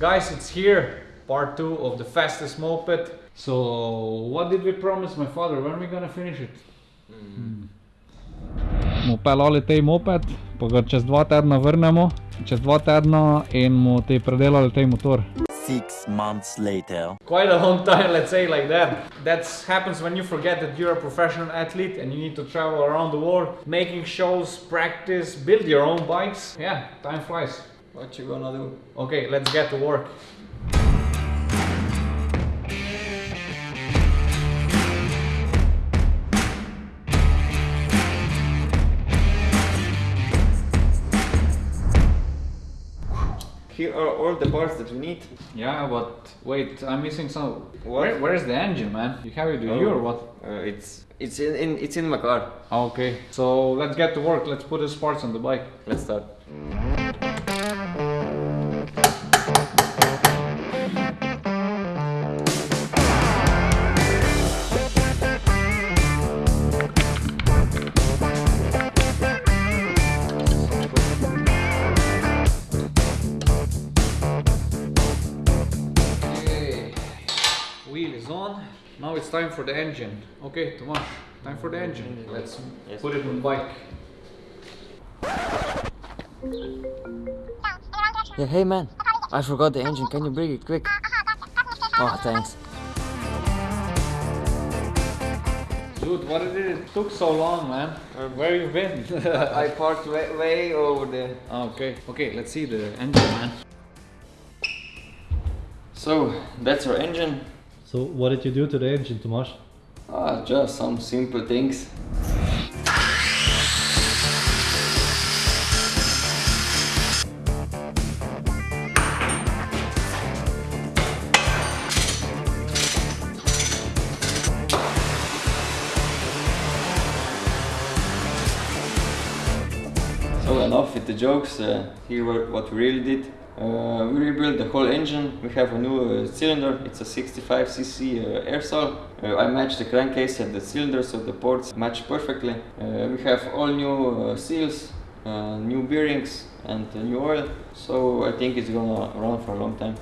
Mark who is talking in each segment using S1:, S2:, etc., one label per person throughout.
S1: Guys, it's here, part two of the fastest moped. So, what did we promise my father? When are we gonna finish it? Hmm. Mu pelali tej moped, pa ga čez dva tedna vrnemo, čez dva tedna in mu te predelali tej motor.
S2: Six months later.
S1: Quite a long time, let's say like that. That happens when you forget that you're a professional athlete and you need to travel around the world, making shows, practice, build your own bikes. Yeah, time flies.
S3: What you gonna do?
S1: Okay, let's get to work.
S3: Here are all the parts that we need.
S1: Yeah, but wait, I'm missing some.
S3: What?
S1: Where, where's the engine, man? You have it with you or what?
S3: Uh, it's it's in, in it's in my car.
S1: Okay, so let's get to work. Let's put the parts on the bike.
S3: Let's start.
S1: Now it's time for the engine. Okay, Tomasz, time for the engine. Let's
S3: Yes.
S1: put it on bike.
S2: Yeah, hey man, I forgot the engine. Can you bring it quick? Oh, thanks.
S1: Dude, what did it took so long, man? Uh, where you been?
S3: I parked way, way over there.
S1: okay, okay, let's see the engine, man.
S3: So that's our engine.
S4: So what did you do to the engine, Tomasz?
S3: Ah, just some simple things. So enough with the jokes. Uh, here what we really did. Uh, we rebuilt the whole engine. We have a new uh, cylinder. It's a 65cc uh, Airsal. Uh, I matched the crankcase and the cylinder so the ports match perfectly. Uh, we have all new uh, seals, new bearings and new oil. So I think it's gonna run for a long time.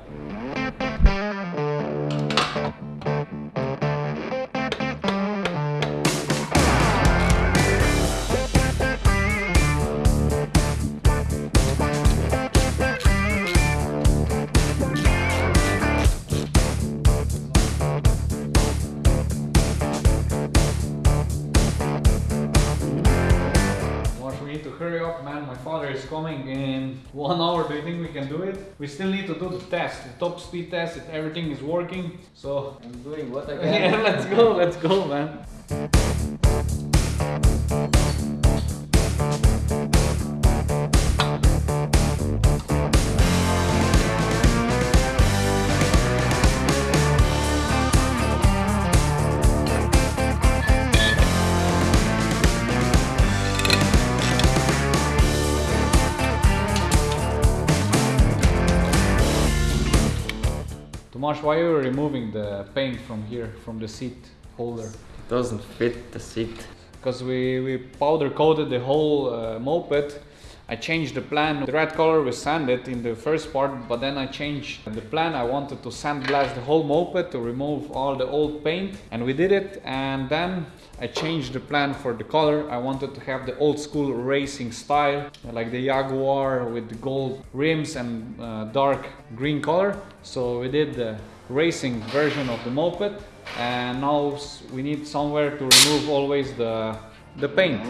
S1: In one hour. Do you think we can do it? We still need to do the test, the top speed test, if everything is working. So,
S3: I'm doing what I
S1: yeah, let's go, let's go, man. Tomasz, why are you removing the paint from here, from the seat holder?
S3: It doesn't fit the seat.
S1: because we, we powder coated the whole uh, moped. I changed the plan. The red color was sanded in the first part, but then I changed the plan. I wanted to sandblast the whole moped to remove all the old paint, and we did it. And then I changed the plan for the color. I wanted to have the old school racing style, like the Jaguar with the gold rims and uh, dark green color. So we did the racing version of the moped, and now we need somewhere to remove always the the paint.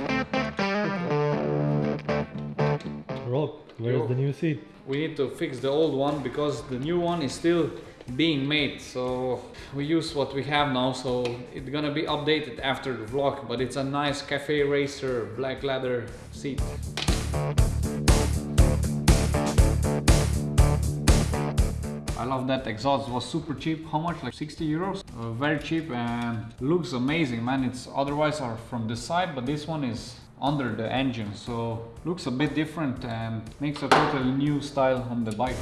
S4: Where's the new seat?
S1: We need to fix the old one because the new one is still being made. So we use what we have now. So it's gonna be updated after the vlog. But it's a nice cafe racer black leather seat. I love that exhaust. It was super cheap. How much? Like 60 euros? Uh, very cheap and looks amazing, man. It's otherwise are from the side, but this one is under the engine, so looks a bit different and makes a totally new style on the bike.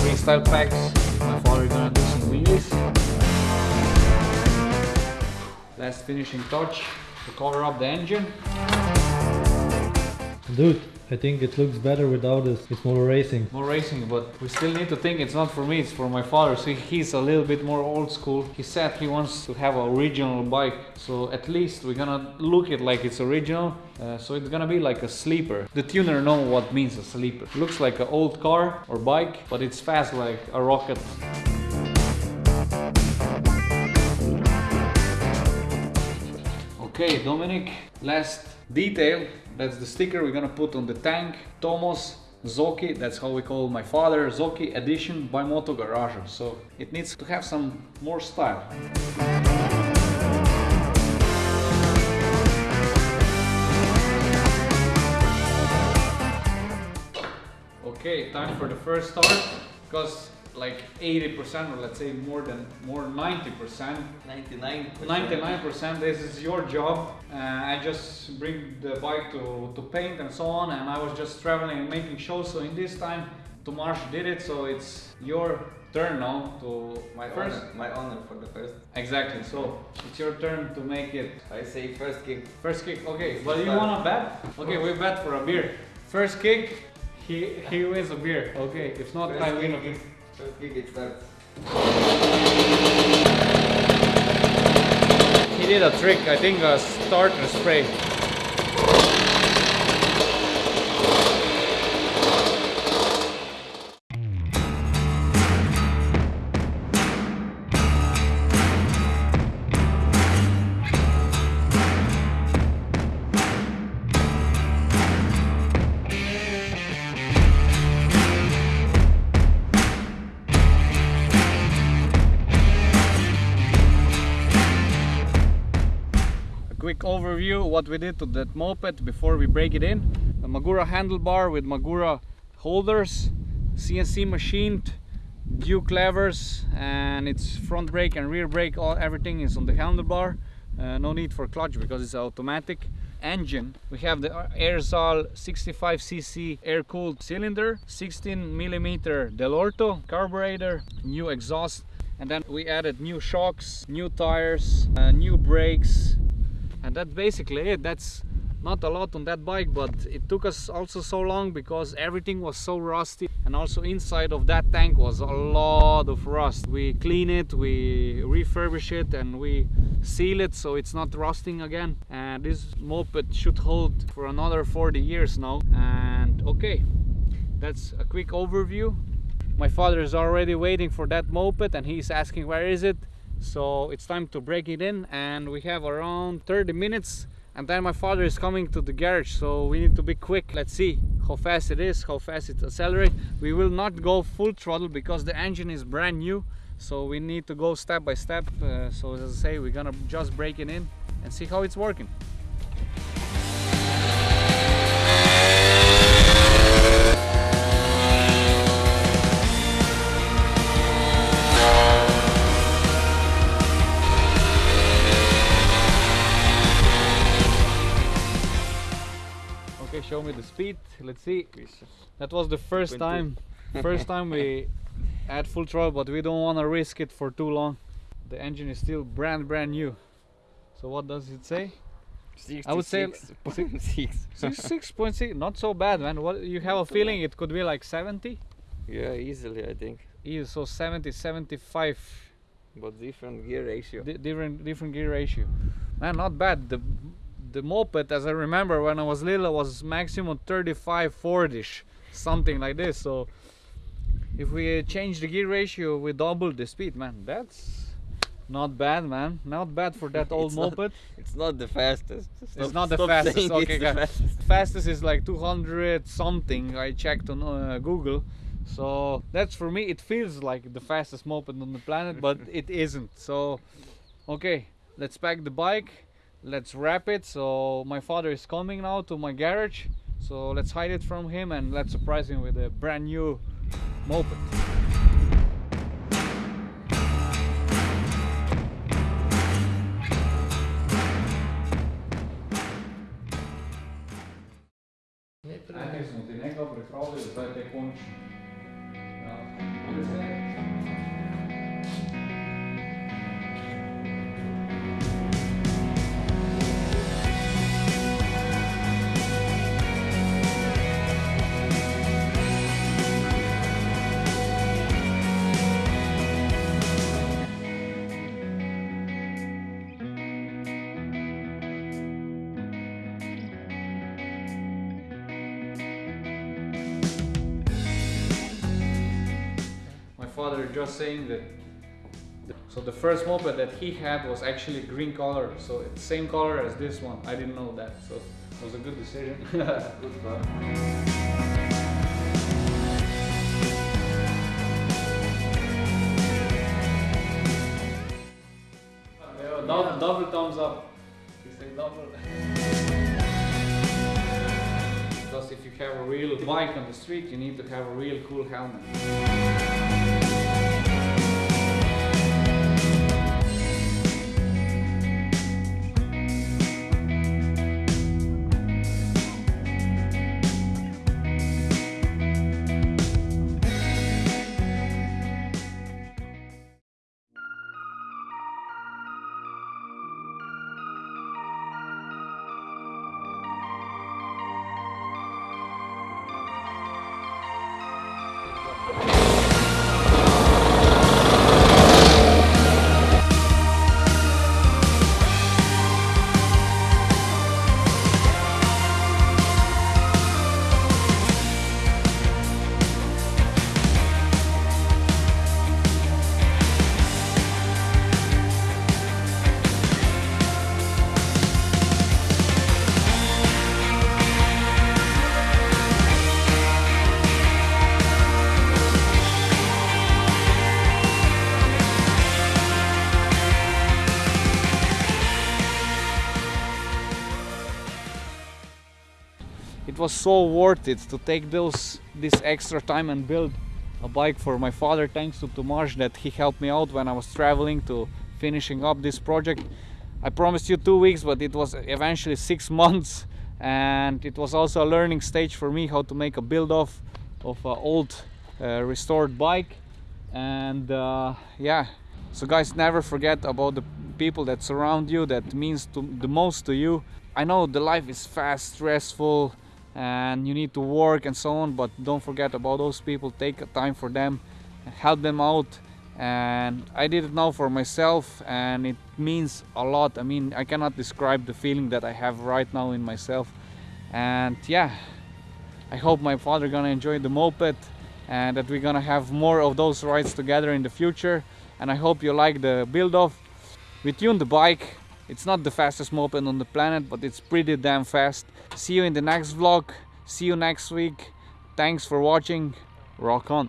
S1: Freestyle packs. My father gonna do some wheelies. Last finishing touch to cover up the engine.
S4: Dude, I think it looks better without this. It's more racing.
S1: more racing, but we still need to think it's not for me, it's for my father. So he's a little bit more old school. He said he wants to have a original bike, so at least we're gonna look it like it's original. Uh, so it's gonna be like a sleeper. The tuner know what means a sleeper. Looks like an old car or bike, but it's fast like a rocket. Okay, Dominic, last detail. That's the sticker we're gonna put on the tank. Tomos Zoki, that's how we call my father, Zoki edition by Moto Garage. So it needs to have some more style. Okay, time for the first start because like 80% or let's say more than more 90%
S3: 99.
S1: 99% this is your job. Uh, i just bring the bike to, to paint and so on and i was just traveling and making shows. So in this time Tomasz did it so it's your turn now to
S3: My
S1: first.
S3: honor, my honor for the first.
S1: exactly so it's your turn to make it.
S3: I say first kick.
S1: first kick okay but you wanna bet? Okay we bet for a beer. First kick he he wins a beer. Okay if not
S3: First
S1: i win a beer he did a trick i think a starter spray overview what we did to that moped before we break it in. Magura handlebar with magura holders cnc machined duke levers and its front brake and rear brake. All everything is on the handlebar. Uh, no need for clutch because it's automatic engine. We have the Airsal 65cc air cooled cylinder 16 millimeter Dell'Orto carburetor new exhaust and then we added new shocks new tires uh, new brakes and that's basically it. That's not a lot on that bike but it took us also so long because everything was so rusty. And also inside of that tank was a lot of rust. We clean it we refurbish it and we seal it so it's not rusting again. And this moped should hold for another 40 years now. And okay that's a quick overview. My father is already waiting for that moped and he's asking where is it so it's time to break it in and we have around 30 minutes and then my father is coming to the garage so we need to be quick. Let's see how fast it is how fast it accelerates we will not go full throttle because the engine is brand new so we need to go step by step. Uh, so as i say we're gonna just break it in and see how it's working show me the speed. Let's see. That was the first
S3: 20.
S1: time. First time we had full throttle but we don't want to risk it for too long. The engine is still brand brand new. So what does it say? I would say-
S3: 66.6.
S1: Six. six point six. Not so bad man. What you have a feeling it could be like 70
S3: yeah, easily I think.
S1: yeah, so 70 75
S3: But different gear ratio.
S1: di- different different gear ratio. Man not bad. The the moped as i remember when i was little was maximum 35 40ish something like this. So if we change the gear ratio we double the speed man. That's not bad man. Not bad for that old
S3: It's not-
S1: moped.
S3: It's not the fastest.
S1: it's not the fastest. okay guys.
S3: fastest.
S1: fastest is like 200 something. I checked on uh, google. So that's for me. It feels like the fastest moped on the planet but it isn't. So okay. Let's pack the bike let's wrap it so my father is coming now to my garage so let's hide it from him and let's surprise him with a brand new moped Najprej smo ti nekaj pripravili, zdaj te. Father just saying that so the first moped that he had was actually green color, so it's same color as this one. I didn't know that, so it was a good decision.
S3: Good car.
S1: Uh, double, double thumbs up. You say double. Because if you have a real bike on the street, you need to have a real cool helmet. So worth it to take those this extra time and build a bike for my father thanks to Tomasz that he helped me out when I was traveling to finishing up this project. I promised you two weeks but it was eventually six months and it was also a learning stage for me how to make a build off of an old uh, restored bike. And uh, yeah. So guys never forget about the people that surround you that means to, the most to you. I know the life is fast stressful and you need to work and so on but don't forget about those people. Take time for them and help them out. And I did it now for myself and it means a lot. I mean I cannot describe the feeling that I have right now in myself. And yeah I hope my father gonna enjoy the moped and that we're gonna have more of those rides together in the future. And I hope you like the build off we tuned the bike it's not the fastest moped on the planet but it's pretty damn fast. See you in the next vlog. See you next week. Thanks for watching. Rock on